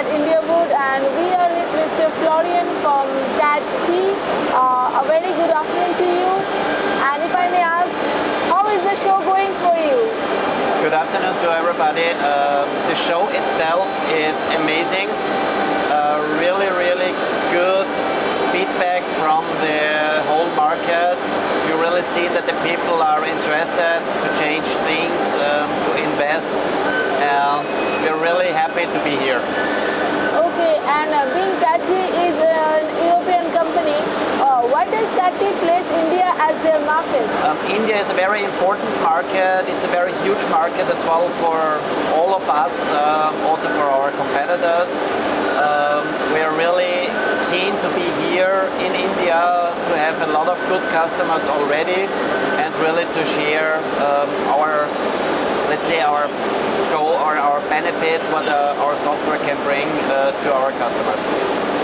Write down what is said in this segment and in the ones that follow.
at India Wood and we are with Mr. Florian from CAT T. Uh, a very good afternoon to you. And if I may ask, how is the show going for you? Good afternoon to everybody. Uh, the show itself is amazing. Uh, really, really good feedback from the whole market. You really see that the people are interested to change things, um, to invest. Uh, we're really happy to be here. And uh, being CATI is an European company, uh, what does CATI place India as their market? Um, India is a very important market. It's a very huge market as well for all of us, uh, also for our competitors. Um, we're really keen to be here in India, to have a lot of good customers already and really to share um, our, let's say our or our benefits, what uh, our software can bring uh, to our customers.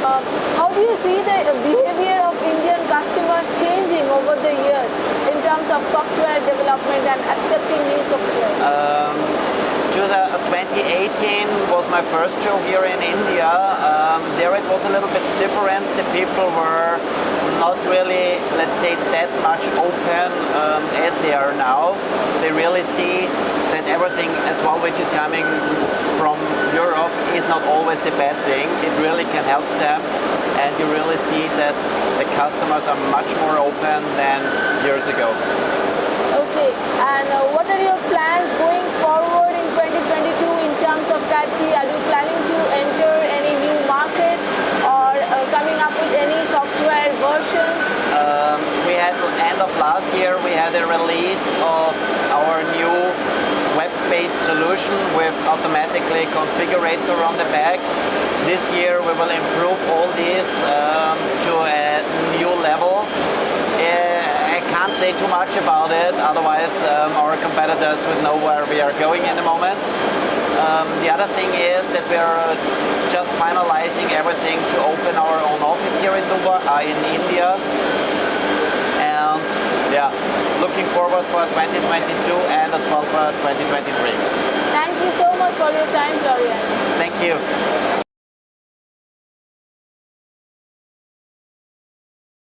Uh, how do you see the behavior of Indian customers changing over the years in terms of software development and accepting new software? Um, 2018 was my first show here in India. Um, there it was a little bit different. The people were not really, let's say, that much open um, as they are now. They really see everything as well which is coming from Europe is not always the bad thing. It really can help them and you really see that the customers are much more open than years ago. Okay, and uh, what are your plans going forward in 2022 in terms of CATI? Are you planning to enter any new market or uh, coming up with any software versions? Um, we had, end of last year, we had a release of our new web-based solution with automatically configurator on the back. This year we will improve all these um, to a new level. Uh, I can't say too much about it, otherwise um, our competitors would know where we are going in the moment. Um, the other thing is that we're just finalizing everything to open our own office here in Dubai, uh, in India. And yeah, looking forward for 2022 and as well for 2023. Thank you so much for your time, Florian. Thank you.